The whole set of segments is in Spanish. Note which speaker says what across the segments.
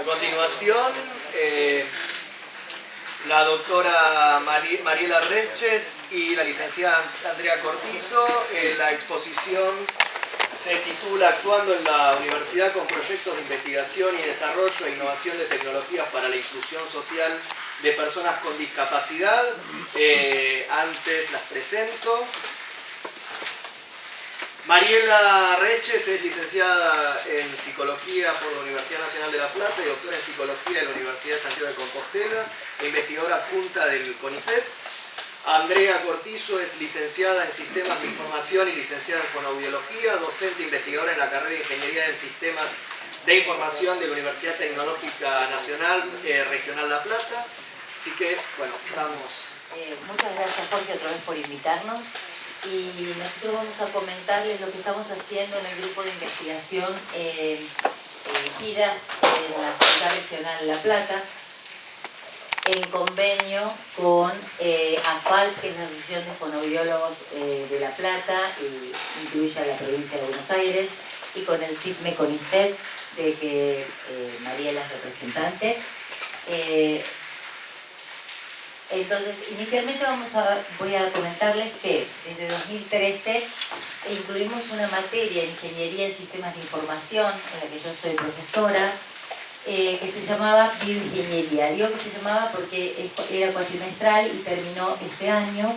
Speaker 1: A continuación, eh, la doctora Mariela Reches y la licenciada Andrea Cortizo. Eh, la exposición se titula Actuando en la Universidad con proyectos de investigación y desarrollo e innovación de tecnologías para la inclusión social de personas con discapacidad. Eh, antes las presento. Mariela Reches es licenciada en Psicología por la Universidad Nacional de La Plata y doctora en Psicología de la Universidad de Santiago de Compostela e investigadora adjunta del CONICET. Andrea Cortizo es licenciada en Sistemas de Información y licenciada en Fonoaudiología, docente e investigadora en la carrera de Ingeniería en Sistemas de Información de la Universidad Tecnológica Nacional eh, Regional La Plata. Así que, bueno, estamos...
Speaker 2: Eh, muchas gracias Jorge otra vez por invitarnos y nosotros vamos a comentarles lo que estamos haciendo en el grupo de investigación eh, eh giras en la Ciudad Regional La Plata en convenio con eh, AFAL, que es la Asociación de Fonoaudiólogos eh, de La Plata, incluye a la provincia de Buenos Aires, y con el CIPME CONICET, de que eh, Mariela es representante. Entonces, inicialmente vamos a, voy a comentarles que desde 2013 incluimos una materia en Ingeniería en Sistemas de Información, en la que yo soy profesora, eh, que se llamaba Bioingeniería. Digo que se llamaba porque era cuatrimestral y terminó este año,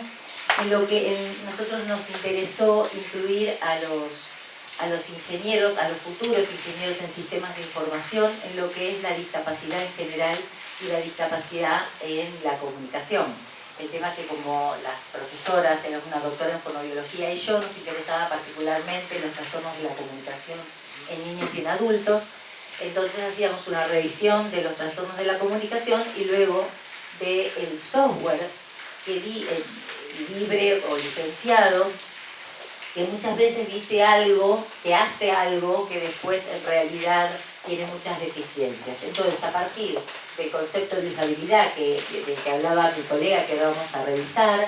Speaker 2: en lo que nosotros nos interesó incluir a los, a los ingenieros, a los futuros ingenieros en sistemas de información, en lo que es la discapacidad en general y la discapacidad en la comunicación. El tema que como las profesoras, era una doctora en fonobiología y yo nos interesaba particularmente los trastornos de la comunicación en niños y en adultos, entonces hacíamos una revisión de los trastornos de la comunicación y luego del el software que di, libre o licenciado que muchas veces dice algo, que hace algo que después en realidad tiene muchas deficiencias. Entonces, a partir del concepto de usabilidad que, que hablaba mi colega, que vamos a revisar,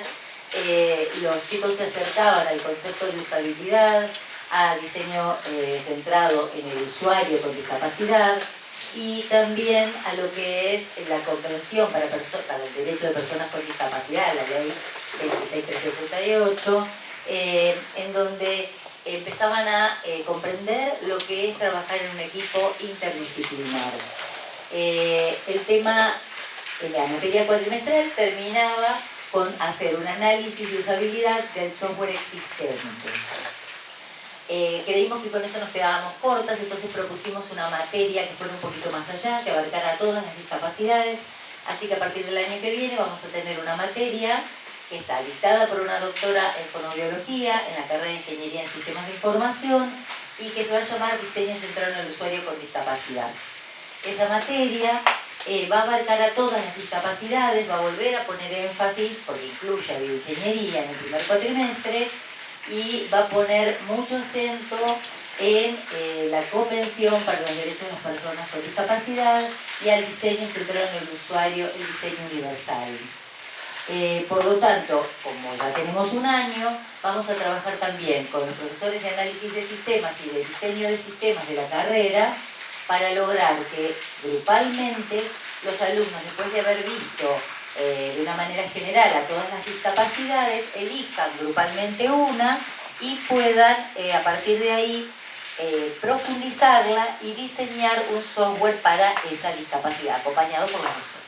Speaker 2: eh, los chicos se acercaban al concepto de usabilidad, a diseño eh, centrado en el usuario con discapacidad y también a lo que es la para, para el derecho de personas con discapacidad, la ley 26378, eh, en donde empezaban a eh, comprender lo que es trabajar en un equipo interdisciplinar. El tema en la materia cuatrimestral terminaba con hacer un análisis de usabilidad del software existente. Eh, creímos que con eso nos quedábamos cortas, entonces propusimos una materia que fuera un poquito más allá, que abarcara todas las discapacidades, así que a partir del año que viene vamos a tener una materia que está dictada por una doctora en fonobiología, en la carrera de Ingeniería en Sistemas de Información, y que se va a llamar Diseño Centrado en el Usuario con Discapacidad. Esa materia eh, va a abarcar a todas las discapacidades, va a volver a poner énfasis, porque incluye a bioingeniería en el primer cuatrimestre, y va a poner mucho acento en eh, la Convención para los Derechos de las Personas con Discapacidad y al diseño centrado en el usuario, el diseño universal. Eh, por lo tanto, como ya tenemos un año, vamos a trabajar también con los profesores de análisis de sistemas y de diseño de sistemas de la carrera para lograr que grupalmente los alumnos, después de haber visto eh, de una manera general a todas las discapacidades, elijan grupalmente una y puedan eh, a partir de ahí eh, profundizarla y diseñar un software para esa discapacidad, acompañado por la profesores.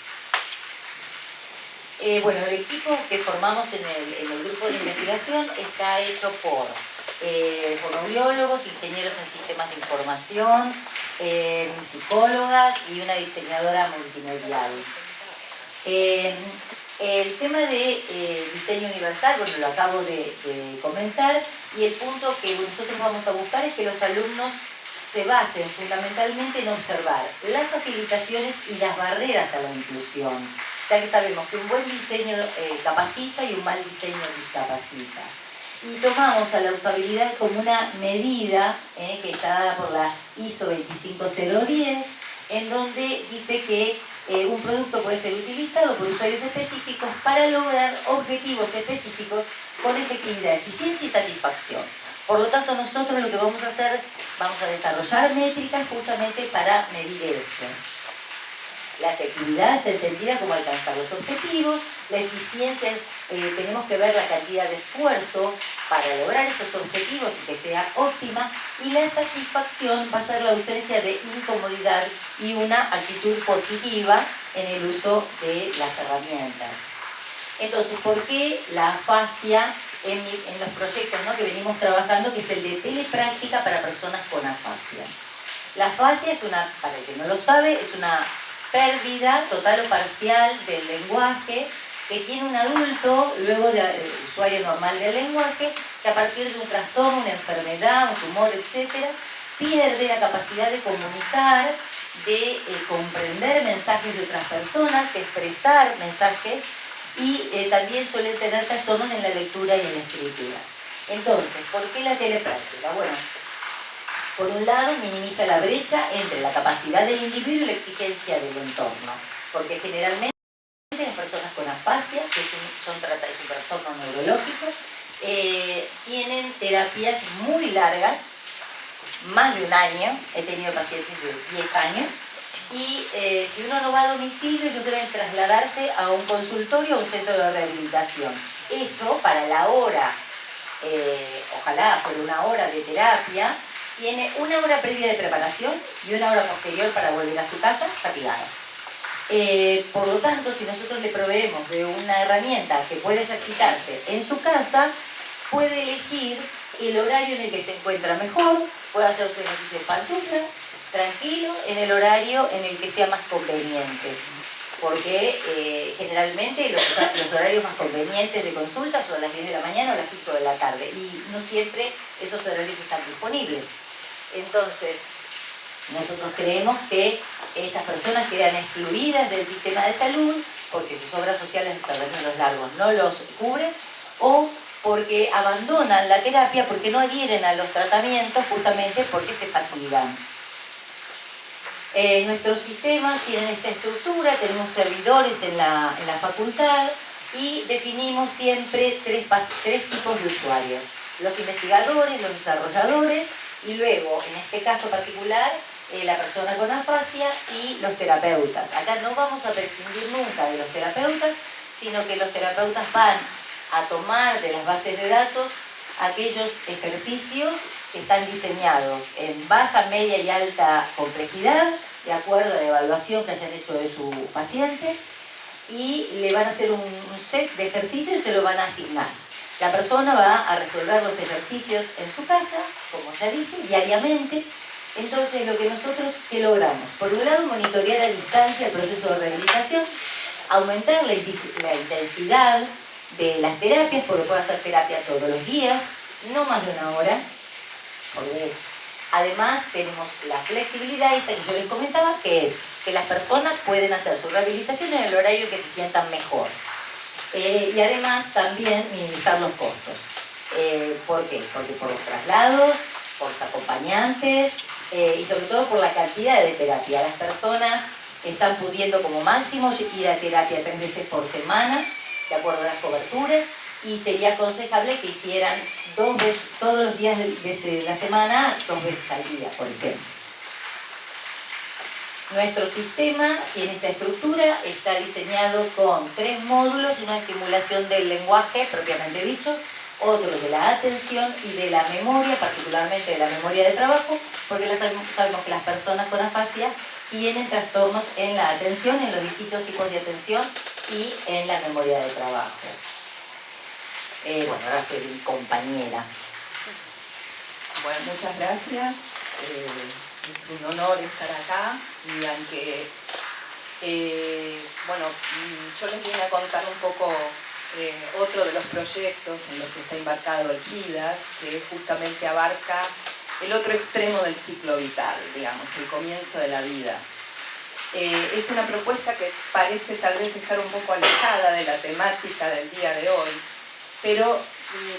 Speaker 2: bueno, el equipo que formamos en el, grupo de investigación está hecho por fonobiólogos, ingenieros en sistemas de información, psicólogas y una diseñadora multimedial. Eh, el tema de eh, diseño universal, bueno, lo acabo de, comentar, y el punto que nosotros vamos a buscar es que los alumnos se basen fundamentalmente en observar las facilitaciones y las barreras a la inclusión, ya que sabemos que un buen diseño eh, capacita y un mal diseño discapacita. Y tomamos a la usabilidad como una medida que está dada por la ISO 25010, en donde dice que eh, un producto puede ser utilizado por usuarios específicos para lograr objetivos específicos con efectividad, eficiencia y satisfacción. Por lo tanto, nosotros lo que vamos a hacer, vamos a desarrollar métricas justamente para medir eso. La efectividad está entendida como alcanzar los objetivos, la eficiencia, eh, tenemos que ver la cantidad de esfuerzo para lograr esos objetivos y que sea óptima, y la satisfacción va a ser la ausencia de incomodidad y una actitud positiva en el uso de las herramientas. Entonces, ¿por qué la afasia en, los proyectos que venimos trabajando, que es el de telepráctica para personas con afasia? La afasia es una, para el que no lo sabe, es una pérdida total o parcial del lenguaje que tiene un adulto, luego de eh, usuario normal del lenguaje, que a partir de un trastorno, una enfermedad, un tumor, etc., pierde la capacidad de comunicar, de eh, comprender mensajes de otras personas, de expresar mensajes y eh, también suele tener trastornos en la lectura y en la escritura. Entonces, ¿por qué la telepráctica? Bueno, por un lado, minimiza la brecha entre la capacidad del individuo y la exigencia del entorno, porque generalmente las personas con afasia, que son, un trastorno neurológico, eh, tienen terapias muy largas, más de un año, he tenido pacientes de 10 años, y eh, si uno no va a domicilio, ellos deben trasladarse a un consultorio o un centro de rehabilitación. Eso, para la hora, eh, ojalá fuera una hora de terapia, tiene una hora previa de preparación y una hora posterior para volver a su casa fatigada. Eh, por lo tanto, si nosotros le proveemos de una herramienta que puede ejercitarse en su casa, puede elegir el horario en el que se encuentra mejor, puede hacer su ejercicio de pantufla, tranquilo, en el horario en el que sea más conveniente. Porque eh, generalmente los, los, horarios más convenientes de consulta son las 10 de la mañana o las 5 de la tarde y no siempre esos horarios están disponibles. Entonces, nosotros creemos que estas personas quedan excluidas del sistema de salud porque sus obras sociales de los largos no los cubren o porque abandonan la terapia porque no adhieren a los tratamientos justamente porque se fatigan. Eh, nuestros sistemas tienen esta estructura, tenemos servidores en la, facultad y definimos siempre tres, tres tipos de usuarios. Los investigadores, los desarrolladores y luego, en este caso particular, eh, la persona con afasia y los terapeutas. Acá no vamos a prescindir nunca de los terapeutas, sino que los terapeutas van a tomar de las bases de datos aquellos ejercicios que están diseñados en baja, media y alta complejidad, de acuerdo a la evaluación que hayan hecho de su paciente, y le van a hacer un set de ejercicios y se lo van a asignar. La persona va a resolver los ejercicios en su casa, como ya dije, diariamente. Entonces, lo que nosotros, ¿qué logramos? Por un lado, monitorear a distancia el proceso de rehabilitación, aumentar la, intensidad de las terapias, porque puede hacer terapia todos los días, no más de una hora, Además, tenemos la flexibilidad esta que yo les comentaba, que es que las personas pueden hacer su rehabilitación en el horario que se sientan mejor. Eh, y además también minimizar los costos. Eh, ¿Por qué? Porque por los traslados, por los acompañantes eh, y sobre todo por la cantidad de terapia. Las personas están pudiendo como máximo ir a terapia tres veces por semana, de acuerdo a las coberturas, y sería aconsejable que hicieran dos veces, todos los días de la semana, dos veces al día, por ejemplo. Nuestro sistema tiene esta estructura, está diseñado con tres módulos, una estimulación del lenguaje propiamente dicho, otro de la atención y de la memoria, particularmente de la memoria de trabajo, porque sabemos que las personas con afasia tienen trastornos en la atención, en los distintos tipos de atención y en la memoria de trabajo. Eh, bueno, ahora soy mi compañera.
Speaker 3: Bueno, muchas gracias. Eh, es un honor estar acá y aunque, eh, bueno, mm, yo les vine a contar un poco eh, otro de los proyectos en los que está embarcado el GIDAS, que justamente abarca el otro extremo del ciclo vital, digamos, el comienzo de la vida. Eh, es una propuesta que parece tal vez estar un poco alejada de la temática del día de hoy, pero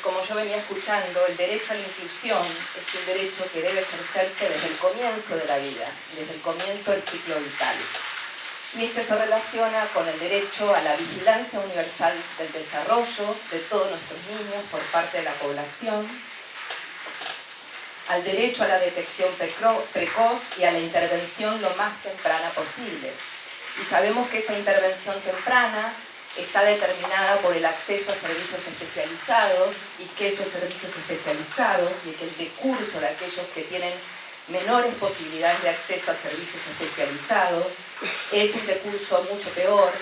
Speaker 3: como yo venía escuchando, el derecho a la inclusión es un derecho que debe ejercerse desde el comienzo de la vida, desde el comienzo del ciclo vital. Y esto se relaciona con el derecho a la vigilancia universal del desarrollo de todos nuestros niños por parte de la población, al derecho a la detección precoz y a la intervención lo más temprana posible, Y sabemos que esa intervención temprana está determinada por el acceso a servicios especializados y que esos servicios especializados y que el decurso de aquellos que tienen menores posibilidades de acceso a servicios especializados es un decurso mucho peor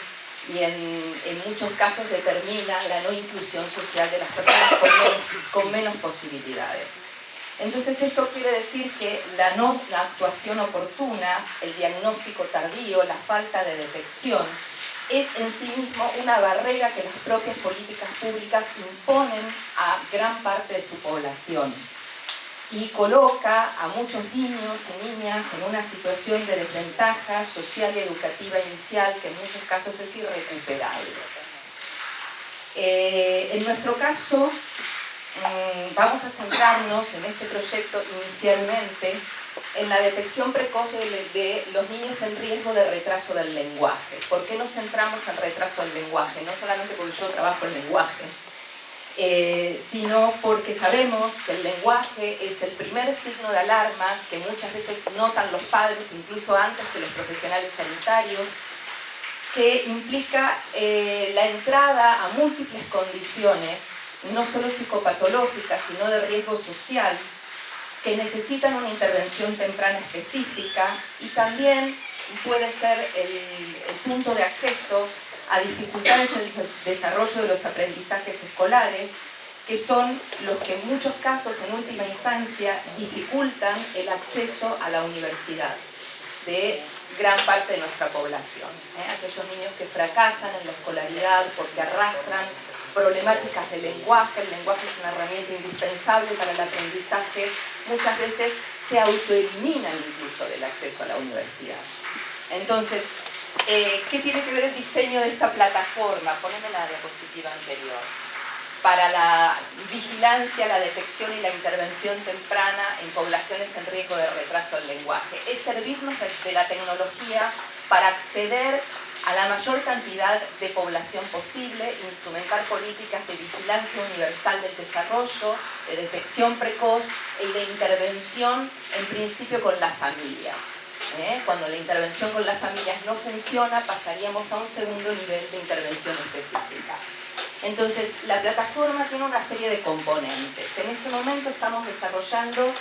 Speaker 3: y en, muchos casos determina la no inclusión social de las personas con menos, posibilidades. Entonces esto quiere decir que la no actuación oportuna, el diagnóstico tardío, la falta de detección, es en sí mismo una barrera que las propias políticas públicas imponen a gran parte de su población y coloca a muchos niños y niñas en una situación de desventaja social y educativa inicial que en muchos casos es irrecuperable. Eh, en nuestro caso, mm, vamos a centrarnos en este proyecto inicialmente en la detección precoz de, los niños en riesgo de retraso del lenguaje. ¿Por qué nos centramos en retraso del lenguaje? No solamente porque yo trabajo en lenguaje, eh, sino porque sabemos que el lenguaje es el primer signo de alarma que muchas veces notan los padres, incluso antes que los profesionales sanitarios, que implica eh, la entrada a múltiples condiciones, no solo psicopatológicas, sino de riesgo social, que necesitan una intervención temprana específica y también puede ser el, punto de acceso a dificultades en el desarrollo de los aprendizajes escolares, que son los que en muchos casos, en última instancia, dificultan el acceso a la universidad de gran parte de nuestra población. ¿eh? Aquellos niños que fracasan en la escolaridad porque arrastran problemáticas de lenguaje, el lenguaje es una herramienta indispensable para el aprendizaje, muchas veces se autoeliminan incluso del acceso a la universidad. Entonces, eh, ¿qué tiene que ver el diseño de esta plataforma? Poneme la diapositiva anterior. Para la vigilancia, la detección y la intervención temprana en poblaciones en riesgo de retraso del lenguaje. Es servirnos de la tecnología para acceder a la mayor cantidad de población posible, instrumentar políticas de vigilancia universal del desarrollo, de detección precoz y de intervención en principio con las familias. ¿Eh? Cuando la intervención con las familias no funciona, pasaríamos a un segundo nivel de intervención específica. Entonces, la plataforma tiene una serie de componentes. En este momento estamos desarrollando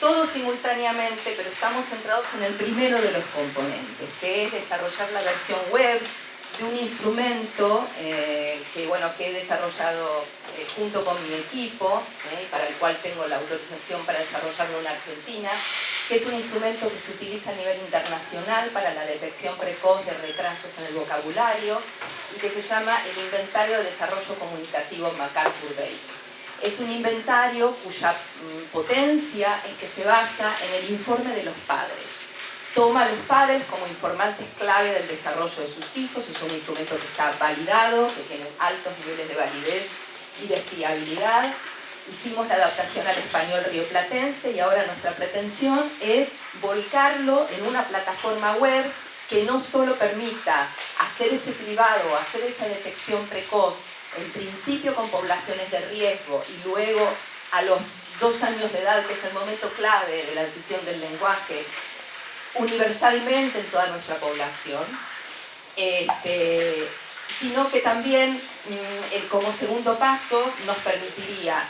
Speaker 3: todo simultáneamente, pero estamos centrados en el primero de los componentes, que es desarrollar la versión web de un instrumento eh, que, bueno, que he desarrollado eh, junto con mi equipo, para el cual tengo la autorización para desarrollarlo en Argentina, que es un instrumento que se utiliza a nivel internacional para la detección precoz de retrasos en el vocabulario y que se llama el Inventario de Desarrollo Comunicativo MacArthur Base. Es un inventario cuya mm, potencia es que se basa en el informe de los padres. Toma a los padres como informantes clave del desarrollo de sus hijos, es un instrumento que está validado, que tiene altos niveles de validez y de fiabilidad. Hicimos la adaptación al español rioplatense y ahora nuestra pretensión es volcarlo en una plataforma web que no solo permita hacer ese privado, hacer esa detección precoz en principio con poblaciones de riesgo y luego a los dos años de edad, que es el momento clave de la decisión del lenguaje, universalmente en toda nuestra población, este, sino que también mm, como segundo paso nos permitiría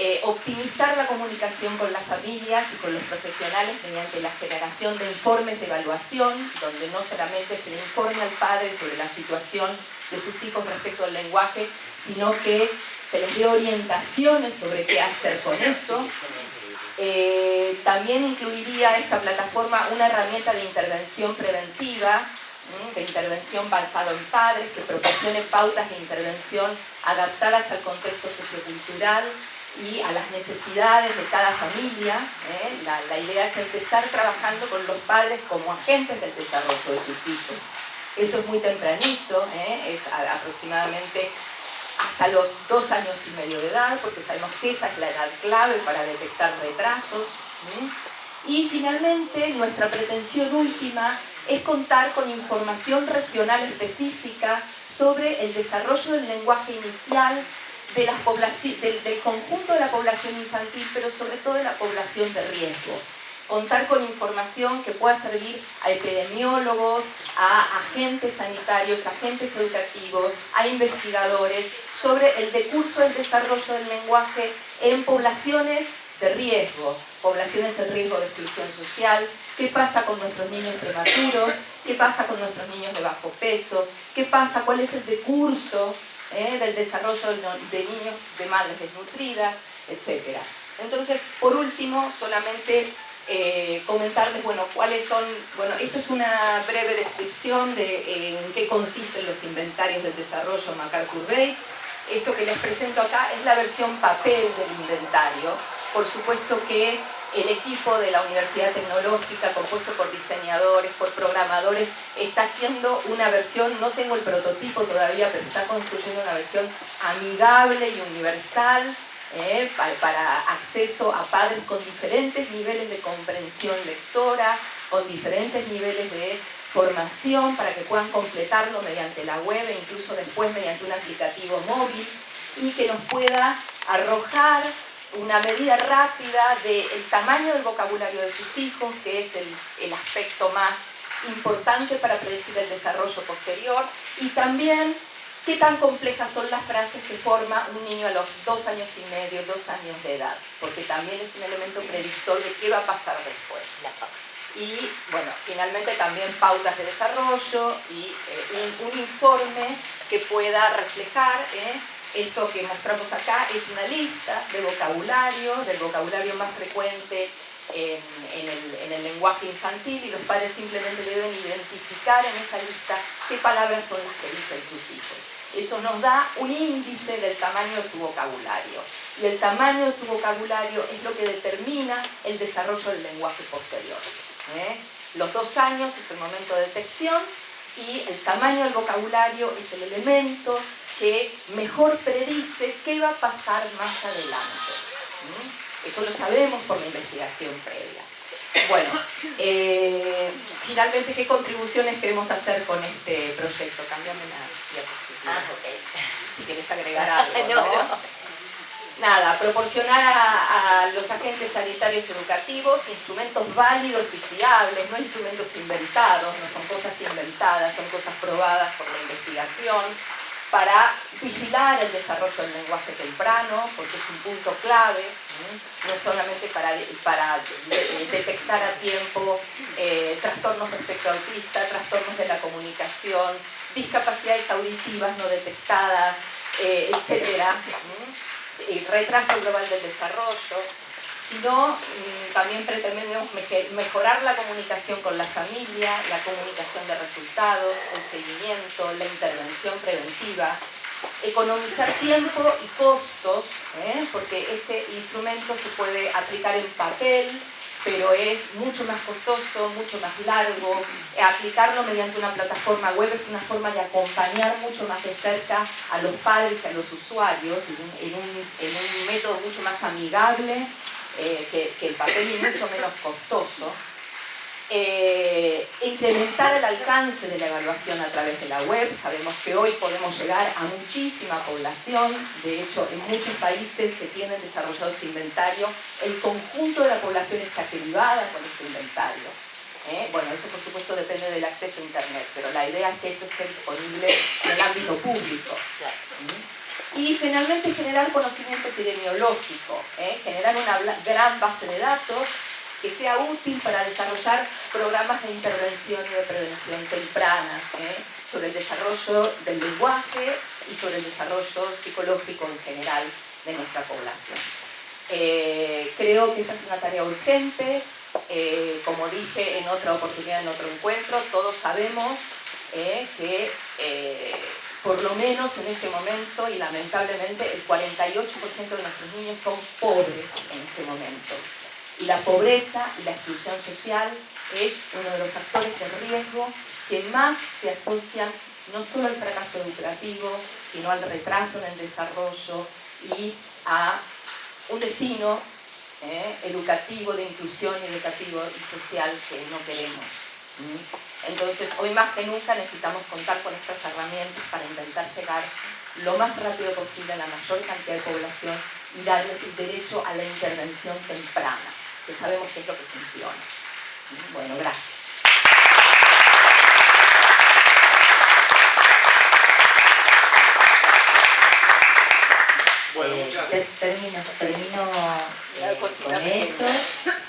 Speaker 3: eh, optimizar la comunicación con las familias y con los profesionales mediante la generación de informes de evaluación, donde no solamente se le informe al padre sobre la situación de sus hijos respecto al lenguaje, sino que se les dé orientaciones sobre qué hacer con eso. Eh, también incluiría esta plataforma una herramienta de intervención preventiva, de intervención basada en padres, que proporcione pautas de intervención adaptadas al contexto sociocultural y a las necesidades de cada familia. ¿eh? La, la idea es empezar trabajando con los padres como agentes del desarrollo de sus hijos esto es muy tempranito, ¿eh? es aproximadamente hasta los dos años y medio de edad, porque sabemos que esa es la edad clave para detectar retrasos. Y finalmente, nuestra pretensión última es contar con información regional específica sobre el desarrollo del lenguaje inicial de las del, del conjunto de la población infantil, pero sobre todo de la población de riesgo. Contar con información que pueda servir a epidemiólogos, a agentes sanitarios, agentes educativos, a investigadores sobre el decurso del desarrollo del lenguaje en poblaciones de riesgo, poblaciones en riesgo de exclusión social, qué pasa con nuestros niños prematuros, qué pasa con nuestros niños de bajo peso, qué pasa, cuál es el decurso eh, del desarrollo de niños de madres desnutridas, etc. Entonces, por último, solamente eh, comentarles, bueno, cuáles son, bueno, esto es una breve descripción de en qué consisten los inventarios del desarrollo MacArthur Bates. Esto que les presento acá es la versión papel del inventario. Por supuesto que el equipo de la Universidad Tecnológica, compuesto por diseñadores, por programadores, está haciendo una versión, no tengo el prototipo todavía, pero está construyendo una versión amigable y universal eh, para, acceso a padres con diferentes niveles de comprensión lectora, con diferentes niveles de formación para que puedan completarlo mediante la web e incluso después mediante un aplicativo móvil y que nos pueda arrojar una medida rápida del tamaño del vocabulario de sus hijos, que es el, el aspecto más importante para predecir el desarrollo posterior, y también qué tan complejas son las frases que forma un niño a los dos años y medio, dos años de edad, porque también es un elemento predictor de qué va a pasar después. Y bueno, finalmente también pautas de desarrollo y eh, un, informe que pueda reflejar eh, esto que mostramos acá es una lista de vocabulario, del vocabulario más frecuente en, el, lenguaje infantil y los padres simplemente deben identificar en esa lista qué palabras son las que dicen sus hijos. Eso nos da un índice del tamaño de su vocabulario. Y el tamaño de su vocabulario es lo que determina el desarrollo del lenguaje posterior. ¿eh? Los dos años es el momento de detección y el tamaño del vocabulario es el elemento que mejor predice qué va a pasar más adelante. Eso lo sabemos por la investigación previa. Bueno, eh, finalmente, ¿qué contribuciones queremos hacer con este proyecto? Cambiame la diapositiva. Ah, si quieres agregar algo, ¿no? Nada, proporcionar a, a, los agentes sanitarios educativos instrumentos válidos y fiables, no instrumentos inventados, no son cosas inventadas, son cosas probadas por la investigación, para vigilar el desarrollo del lenguaje temprano, porque es un punto clave, no solamente para, detectar a tiempo eh, trastornos respecto autista, trastornos de la comunicación, discapacidades auditivas no detectadas, eh, etc. retraso global del desarrollo, sino mm, también pretendemos mejorar la comunicación con la familia, la comunicación de resultados, el seguimiento, la intervención preventiva, economizar tiempo y costos, ¿eh? porque este instrumento se puede aplicar en papel, pero es mucho más costoso, mucho más largo. Aplicarlo mediante una plataforma web es una forma de acompañar mucho más de cerca a los padres y a los usuarios en un método mucho más amigable eh, que, el papel es mucho menos costoso, eh, incrementar el alcance de la evaluación a través de la web. Sabemos que hoy podemos llegar a muchísima población, de hecho en muchos países que tienen desarrollado este inventario, el conjunto de la población está derivada con este inventario. ¿eh? Bueno, eso por supuesto depende del acceso a Internet, pero la idea es que esto esté disponible en el ámbito público. Y finalmente generar conocimiento epidemiológico, ¿eh? generar una gran base de datos que sea útil para desarrollar programas de intervención y de prevención temprana ¿eh? sobre el desarrollo del lenguaje y sobre el desarrollo psicológico en general de nuestra población. Eh, creo que esta es una tarea urgente, como dije en otra oportunidad, en otro encuentro, todos sabemos que por lo menos en este momento y lamentablemente el 48% de nuestros niños son pobres en este momento. Y la pobreza y la exclusión social es uno de los factores de riesgo que más se asocian no solo al fracaso educativo, sino al retraso en el desarrollo y a un destino eh, educativo, de inclusión educativo y social que no queremos. Entonces, hoy más que nunca necesitamos contar con estas herramientas para intentar llegar lo más rápido posible a la mayor cantidad de población y darles el derecho a la intervención temprana. que sabemos que es lo que funciona. Bueno, gracias.
Speaker 1: Bueno,
Speaker 2: Eh, termino, termino eh, con esto,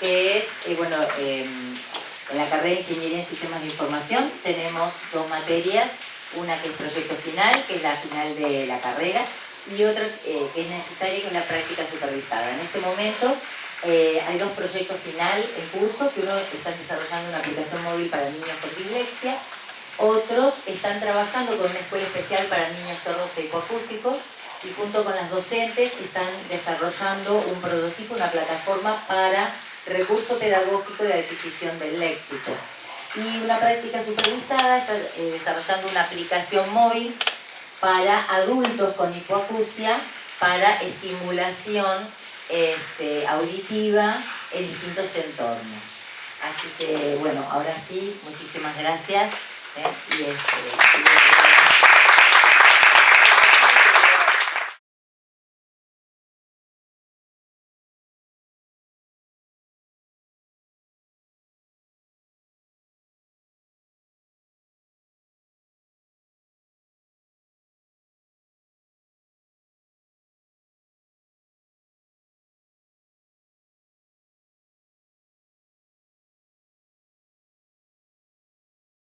Speaker 2: que es, eh, bueno, eh, en la carrera de Ingeniería en Sistemas de Información tenemos dos materias, una que es proyecto final, que es la final de la carrera, y otra eh, que es necesaria, que es la práctica supervisada. En este momento eh, hay dos proyectos final en curso, que uno está desarrollando una aplicación móvil para niños con dislexia, otros están trabajando con una escuela especial para niños sordos e hipoacúsicos, y junto con las docentes están desarrollando un prototipo, una plataforma para recurso pedagógico de adquisición del léxico. Y una práctica supervisada está eh, desarrollando una aplicación móvil para adultos con hipoacusia para estimulación este, auditiva en distintos entornos. Así que bueno, ahora sí, muchísimas gracias. ¿eh? Este,